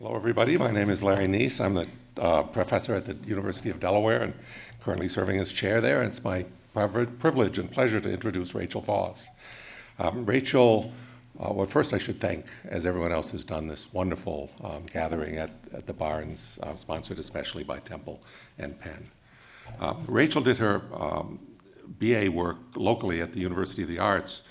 Hello, everybody. My name is Larry Nees. I'm the uh, professor at the University of Delaware and currently serving as chair there. And it's my privilege and pleasure to introduce Rachel Voss. Um, Rachel, uh, well, first I should thank, as everyone else has done, this wonderful um, gathering at, at, the Barnes, uh, sponsored especially by Temple and Penn. Um, Rachel did her um, BA work locally at the University of the Arts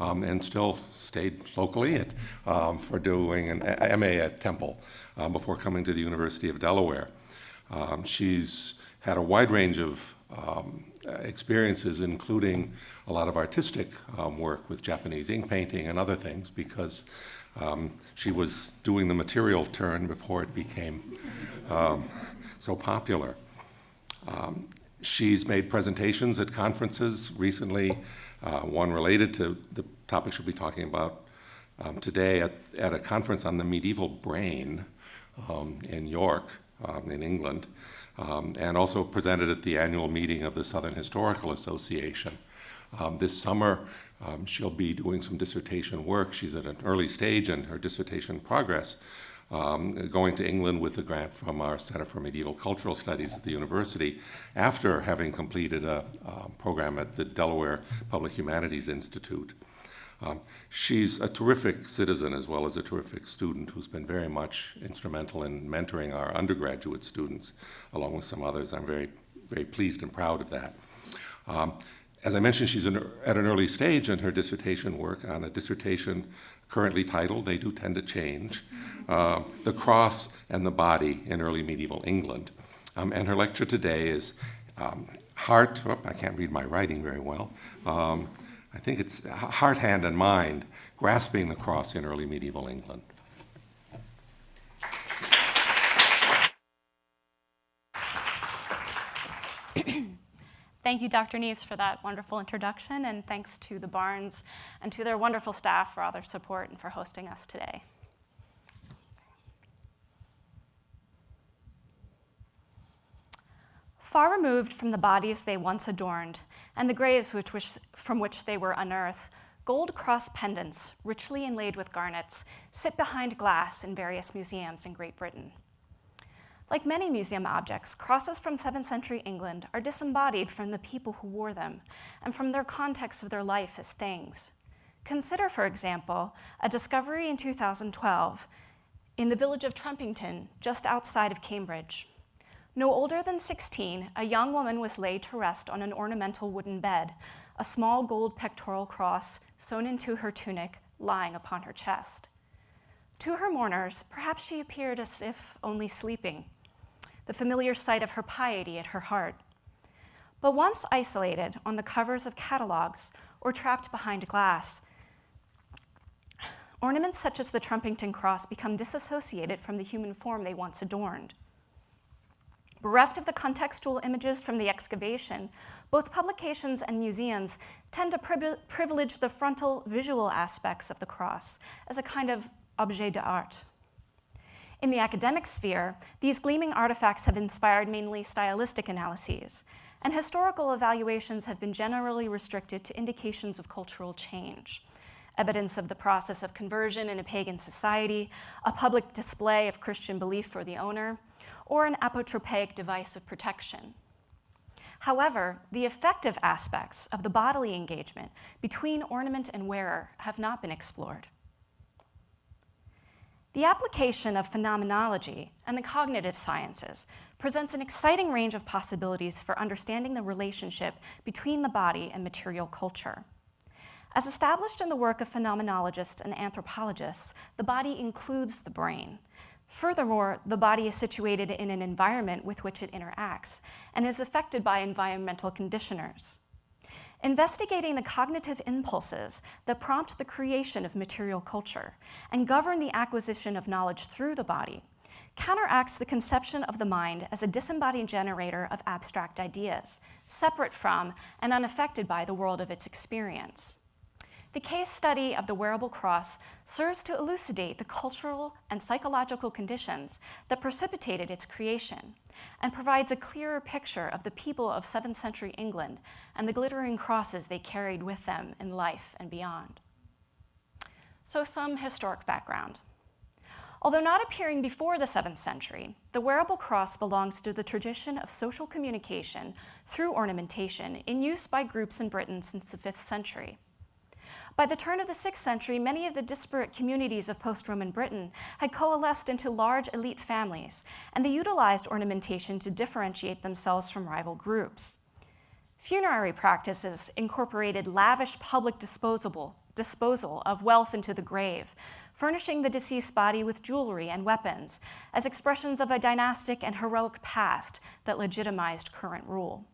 um, and still stayed locally at, um, for doing an MA at Temple um, before coming to the University of Delaware. Um, she's had a wide range of um, experiences, including a lot of artistic um, work with Japanese ink painting and other things, because she was doing the material turn before it became so popular. She's made presentations at conferences recently uh, one related to the topic she'll be talking about um, today at, at a conference on the medieval brain um, in York, um, in England, um, and also presented at the annual meeting of the Southern Historical Association. Um, this summer, um, she'll be doing some dissertation work. She's at an early stage in her dissertation progress, um, going to England with a grant from our Center for Medieval Cultural Studies at the university after having completed a, a program at the Delaware Public Humanities Institute. Um, she's a terrific citizen as well as a terrific student who's been very much instrumental in mentoring our undergraduate students, along with some others. I'm very, very pleased and proud of that. Um, as I mentioned, she's at an early stage in her dissertation work on a dissertation currently titled, they do tend to change, uh, The Cross and the Body in Early Medieval England. Um, and her lecture today is um, Heart, oh, I can't read my writing very well, um, I think it's Heart, Hand, and Mind, Grasping the Cross in Early Medieval England. Thank you, Dr. Nees, for that wonderful introduction, and thanks to the Barnes and to their wonderful staff for all their support and for hosting us today. Far removed from the bodies they once adorned and the graves which, which, from which they were unearthed, gold cross pendants, richly inlaid with garnets, sit behind glass in various museums in Great Britain. Like many museum objects, crosses from 7th century England are disembodied from the people who wore them and from their context of their life as things. Consider, for example, a discovery in 2012 in the village of Trumpington, just outside of Cambridge. No older than 16, a young woman was laid to rest on an ornamental wooden bed, a small gold pectoral cross sewn into her tunic lying upon her chest. To her mourners, perhaps she appeared as if only sleeping, the familiar sight of her piety at her heart. But once isolated on the covers of catalogs or trapped behind glass, ornaments such as the Trumpington cross become disassociated from the human form they once adorned. Bereft of the contextual images from the excavation, both publications and museums tend to privilege the frontal visual aspects of the cross as a kind of objet d'art. In the academic sphere, these gleaming artifacts have inspired mainly stylistic analyses, and historical evaluations have been generally restricted to indications of cultural change, evidence of the process of conversion in a pagan society, a public display of Christian belief for the owner, or an apotropaic device of protection. However, the effective aspects of the bodily engagement between ornament and wearer have not been explored. The application of phenomenology and the cognitive sciences presents an exciting range of possibilities for understanding the relationship between the body and material culture. As established in the work of phenomenologists and anthropologists, the body includes the brain. Furthermore, the body is situated in an environment with which it interacts and is affected by environmental conditioners. Investigating the cognitive impulses that prompt the creation of material culture and govern the acquisition of knowledge through the body counteracts the conception of the mind as a disembodied generator of abstract ideas, separate from and unaffected by the world of its experience. The case study of the wearable cross serves to elucidate the cultural and psychological conditions that precipitated its creation and provides a clearer picture of the people of 7th century England and the glittering crosses they carried with them in life and beyond. So some historic background. Although not appearing before the 7th century, the wearable cross belongs to the tradition of social communication through ornamentation in use by groups in Britain since the 5th century. By the turn of the 6th century, many of the disparate communities of post-Roman Britain had coalesced into large elite families, and they utilized ornamentation to differentiate themselves from rival groups. Funerary practices incorporated lavish public disposal of wealth into the grave, furnishing the deceased body with jewelry and weapons as expressions of a dynastic and heroic past that legitimized current rule.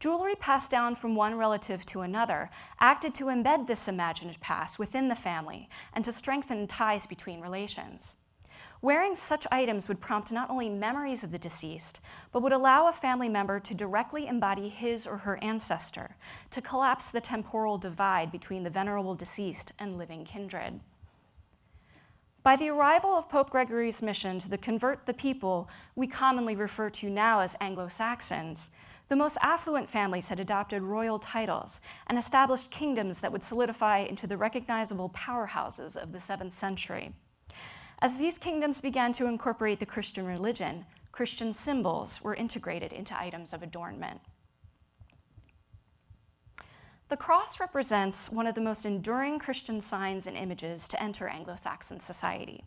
Jewelry passed down from one relative to another acted to embed this imagined past within the family and to strengthen ties between relations. Wearing such items would prompt not only memories of the deceased, but would allow a family member to directly embody his or her ancestor, to collapse the temporal divide between the venerable deceased and living kindred. By the arrival of Pope Gregory's mission to the convert the people we commonly refer to now as Anglo-Saxons, the most affluent families had adopted royal titles and established kingdoms that would solidify into the recognizable powerhouses of the 7th century. As these kingdoms began to incorporate the Christian religion, Christian symbols were integrated into items of adornment. The cross represents one of the most enduring Christian signs and images to enter Anglo-Saxon society.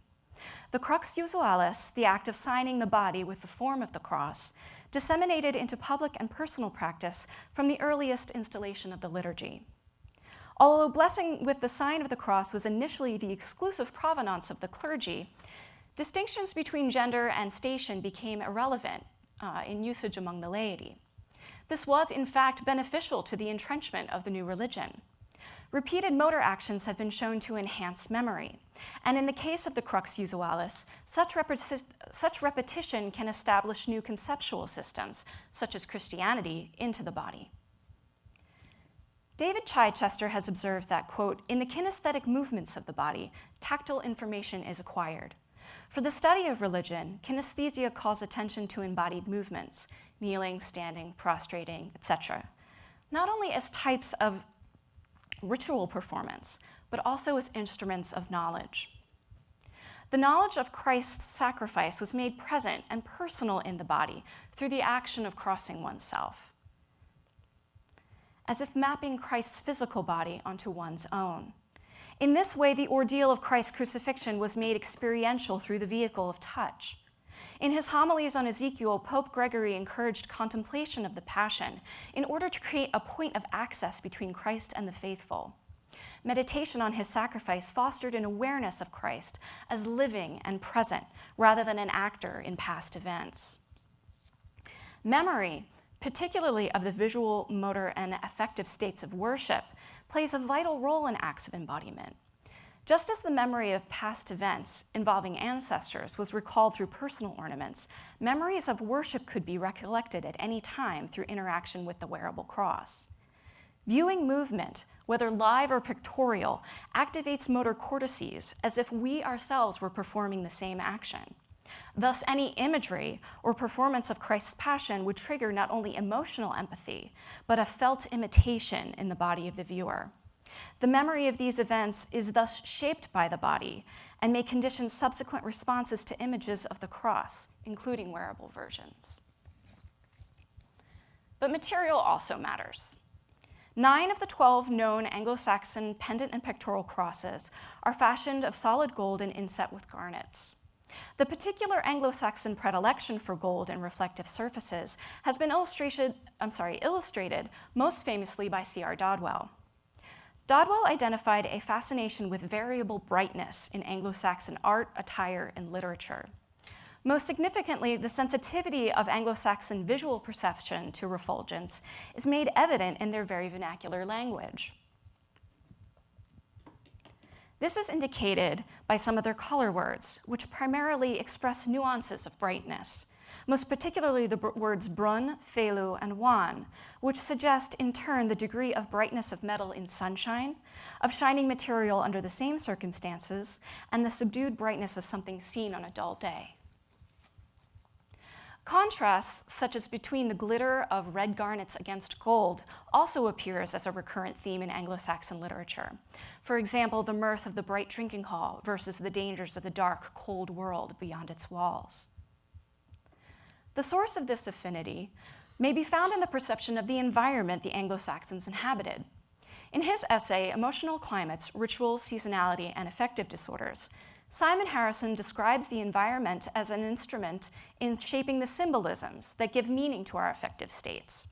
The crux usualis, the act of signing the body with the form of the cross, disseminated into public and personal practice from the earliest installation of the liturgy. Although blessing with the sign of the cross was initially the exclusive provenance of the clergy, distinctions between gender and station became irrelevant uh, in usage among the laity. This was, in fact, beneficial to the entrenchment of the new religion. Repeated motor actions have been shown to enhance memory. And in the case of the crux usualis, such, such repetition can establish new conceptual systems, such as Christianity, into the body. David Chidester has observed that, quote, in the kinesthetic movements of the body, tactile information is acquired. For the study of religion, kinesthesia calls attention to embodied movements, kneeling, standing, prostrating, etc., not only as types of ritual performance, but also as instruments of knowledge. The knowledge of Christ's sacrifice was made present and personal in the body through the action of crossing oneself as if mapping Christ's physical body onto one's own. In this way, the ordeal of Christ's crucifixion was made experiential through the vehicle of touch. In his homilies on Ezekiel, Pope Gregory encouraged contemplation of the Passion in order to create a point of access between Christ and the faithful. Meditation on his sacrifice fostered an awareness of Christ as living and present rather than an actor in past events. Memory particularly of the visual, motor, and affective states of worship, plays a vital role in acts of embodiment. Just as the memory of past events involving ancestors was recalled through personal ornaments, memories of worship could be recollected at any time through interaction with the wearable cross. Viewing movement, whether live or pictorial, activates motor cortices as if we ourselves were performing the same action. Thus, any imagery or performance of Christ's passion would trigger not only emotional empathy, but a felt imitation in the body of the viewer. The memory of these events is thus shaped by the body and may condition subsequent responses to images of the cross, including wearable versions. But material also matters. Nine of the 12 known Anglo-Saxon pendant and pectoral crosses are fashioned of solid gold and inset with garnets. The particular Anglo-Saxon predilection for gold and reflective surfaces has been illustrated, I'm sorry, illustrated most famously by C.R. Dodwell. Dodwell identified a fascination with variable brightness in Anglo-Saxon art, attire, and literature. Most significantly, the sensitivity of Anglo-Saxon visual perception to refulgence is made evident in their very vernacular language. This is indicated by some of their color words, which primarily express nuances of brightness, most particularly the words brun, felu, and wan, which suggest in turn the degree of brightness of metal in sunshine, of shining material under the same circumstances, and the subdued brightness of something seen on a dull day. Contrasts, such as between the glitter of red garnets against gold, also appears as a recurrent theme in Anglo-Saxon literature. For example, the mirth of the bright drinking hall versus the dangers of the dark, cold world beyond its walls. The source of this affinity may be found in the perception of the environment the Anglo-Saxons inhabited. In his essay, Emotional Climates, Ritual, Seasonality, and Affective Disorders, Simon Harrison describes the environment as an instrument in shaping the symbolisms that give meaning to our affective states.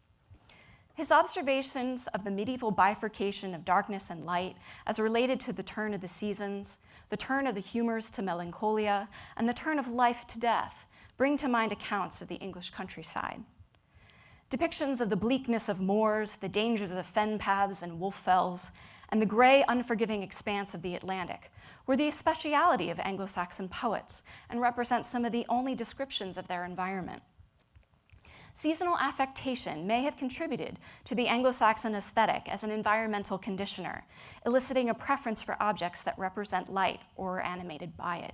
His observations of the medieval bifurcation of darkness and light as related to the turn of the seasons, the turn of the humors to melancholia, and the turn of life to death bring to mind accounts of the English countryside. Depictions of the bleakness of moors, the dangers of fen paths and wolf fells, and the gray, unforgiving expanse of the Atlantic were the speciality of Anglo-Saxon poets and represent some of the only descriptions of their environment. Seasonal affectation may have contributed to the Anglo-Saxon aesthetic as an environmental conditioner, eliciting a preference for objects that represent light or are animated by it.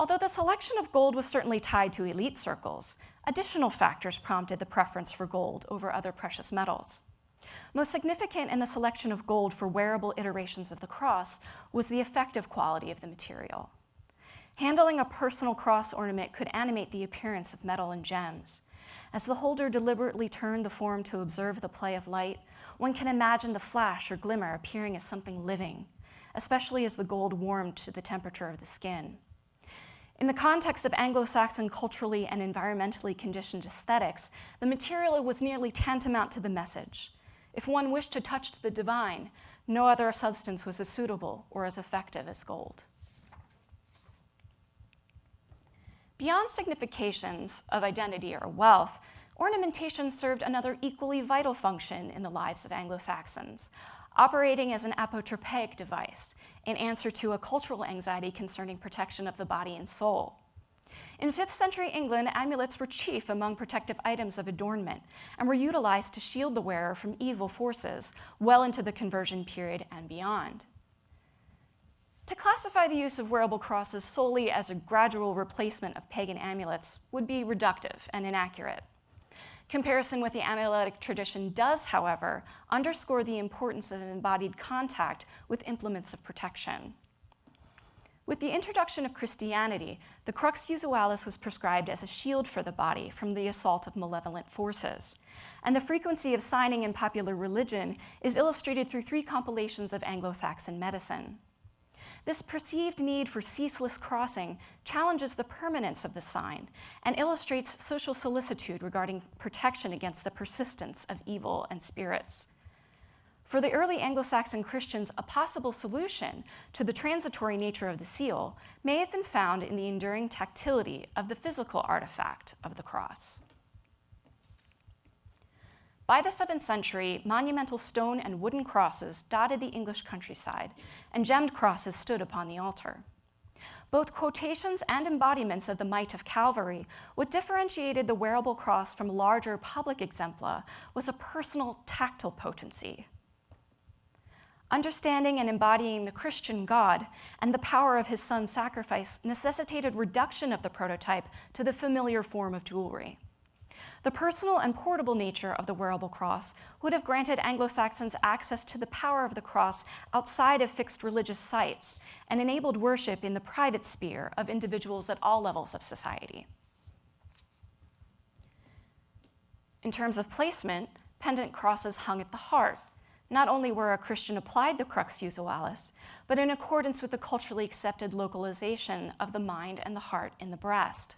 Although the selection of gold was certainly tied to elite circles, additional factors prompted the preference for gold over other precious metals. Most significant in the selection of gold for wearable iterations of the cross was the effective quality of the material. Handling a personal cross ornament could animate the appearance of metal and gems. As the holder deliberately turned the form to observe the play of light, one can imagine the flash or glimmer appearing as something living, especially as the gold warmed to the temperature of the skin. In the context of Anglo-Saxon culturally and environmentally conditioned aesthetics, the material was nearly tantamount to the message. If one wished to touch the divine, no other substance was as suitable or as effective as gold. Beyond significations of identity or wealth, ornamentation served another equally vital function in the lives of Anglo-Saxons, operating as an apotropaic device in answer to a cultural anxiety concerning protection of the body and soul. In 5th century England, amulets were chief among protective items of adornment and were utilized to shield the wearer from evil forces well into the conversion period and beyond. To classify the use of wearable crosses solely as a gradual replacement of pagan amulets would be reductive and inaccurate. Comparison with the amuletic tradition does, however, underscore the importance of embodied contact with implements of protection. With the introduction of Christianity, the crux usualis was prescribed as a shield for the body from the assault of malevolent forces. And the frequency of signing in popular religion is illustrated through three compilations of Anglo-Saxon medicine. This perceived need for ceaseless crossing challenges the permanence of the sign and illustrates social solicitude regarding protection against the persistence of evil and spirits. For the early Anglo-Saxon Christians, a possible solution to the transitory nature of the seal may have been found in the enduring tactility of the physical artifact of the cross. By the 7th century, monumental stone and wooden crosses dotted the English countryside, and gemmed crosses stood upon the altar. Both quotations and embodiments of the might of Calvary, what differentiated the wearable cross from larger public exempla was a personal tactile potency. Understanding and embodying the Christian God and the power of his son's sacrifice necessitated reduction of the prototype to the familiar form of jewelry. The personal and portable nature of the wearable cross would have granted Anglo-Saxons access to the power of the cross outside of fixed religious sites and enabled worship in the private sphere of individuals at all levels of society. In terms of placement, pendant crosses hung at the heart, not only where a Christian applied the crux usualis, but in accordance with the culturally accepted localization of the mind and the heart in the breast.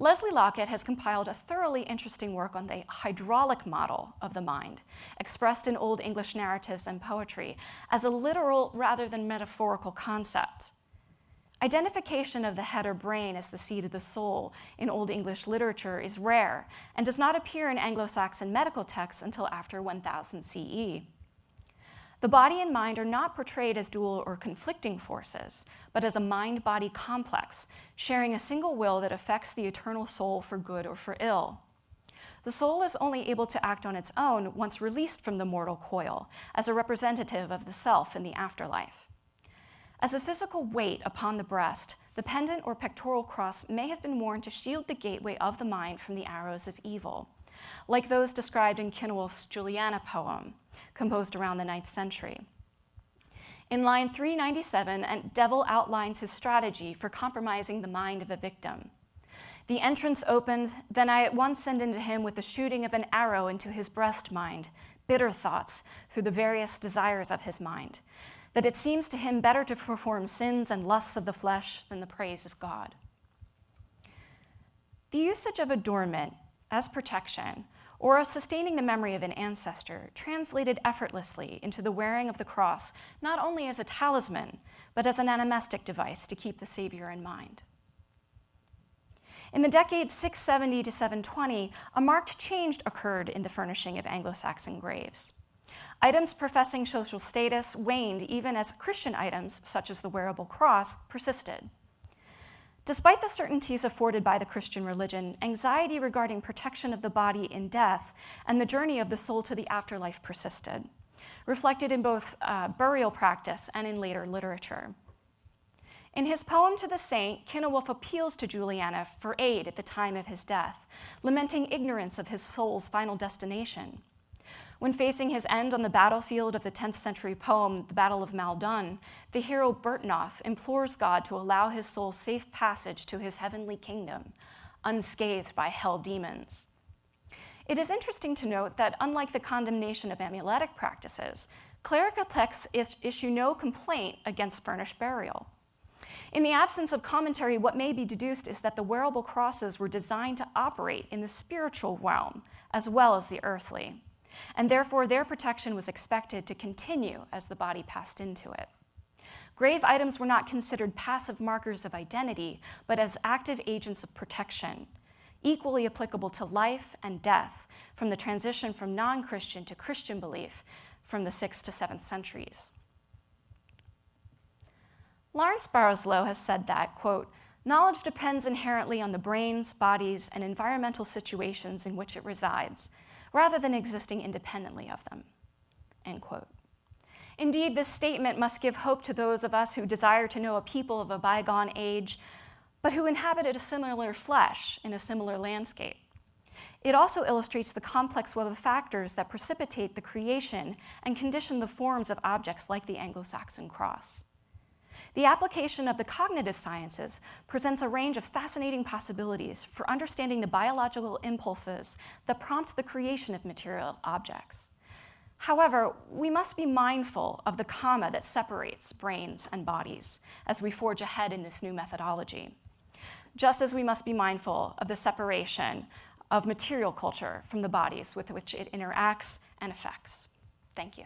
Leslie Lockett has compiled a thoroughly interesting work on the hydraulic model of the mind, expressed in Old English narratives and poetry as a literal rather than metaphorical concept. Identification of the head or brain as the seat of the soul in Old English literature is rare and does not appear in Anglo-Saxon medical texts until after 1000 CE. The body and mind are not portrayed as dual or conflicting forces, but as a mind-body complex, sharing a single will that affects the eternal soul for good or for ill. The soul is only able to act on its own once released from the mortal coil, as a representative of the self in the afterlife. As a physical weight upon the breast, the pendant or pectoral cross may have been worn to shield the gateway of the mind from the arrows of evil, like those described in Cynewulf's Juliana poem, composed around the 9th century. In line 397, a devil outlines his strategy for compromising the mind of a victim. The entrance opened, then I at once send into him with the shooting of an arrow into his breast mind, bitter thoughts through the various desires of his mind, that it seems to him better to perform sins and lusts of the flesh than the praise of God. The usage of adornment as protection or of sustaining the memory of an ancestor translated effortlessly into the wearing of the cross, not only as a talisman, but as an animistic device to keep the Savior in mind. In the decades 670 to 720, a marked change occurred in the furnishing of Anglo-Saxon graves. Items professing social status waned even as Christian items, such as the wearable cross, persisted. Despite the certainties afforded by the Christian religion, anxiety regarding protection of the body in death and the journey of the soul to the afterlife persisted, reflected in both uh, burial practice and in later literature. In his poem to the saint, Cynewulf appeals to Juliana for aid at the time of his death, lamenting ignorance of his soul's final destination. When facing his end on the battlefield of the 10th century poem, The Battle of Maldon, the hero Byrhtnoth implores God to allow his soul safe passage to his heavenly kingdom, unscathed by hell demons. It is interesting to note that unlike the condemnation of amuletic practices, clerical texts issue no complaint against furnished burial. In the absence of commentary, what may be deduced is that the wearable crosses were designed to operate in the spiritual realm as well as the earthly, and therefore their protection was expected to continue as the body passed into it. Grave items were not considered passive markers of identity, but as active agents of protection, equally applicable to life and death from the transition from non-Christian to Christian belief from the 6th to 7th centuries. Lawrence Barsalou has said that, quote, knowledge depends inherently on the brains, bodies, and environmental situations in which it resides, rather than existing independently of them, end quote. Indeed, this statement must give hope to those of us who desire to know a people of a bygone age, but who inhabited a similar flesh in a similar landscape. It also illustrates the complex web of factors that precipitate the creation and condition the forms of objects like the Anglo-Saxon cross. The application of the cognitive sciences presents a range of fascinating possibilities for understanding the biological impulses that prompt the creation of material objects. However, we must be mindful of the comma that separates brains and bodies as we forge ahead in this new methodology, just as we must be mindful of the separation of material culture from the bodies with which it interacts and affects. Thank you.